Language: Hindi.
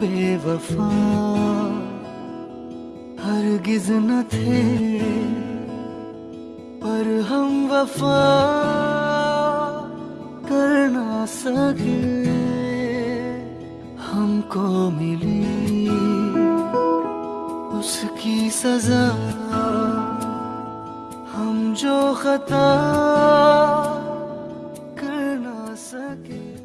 बेवफा, हरगिज न थे, पर हम वफा कर ना सके। हमको मिली उसकी सजा, हम जो खता कर ना सके।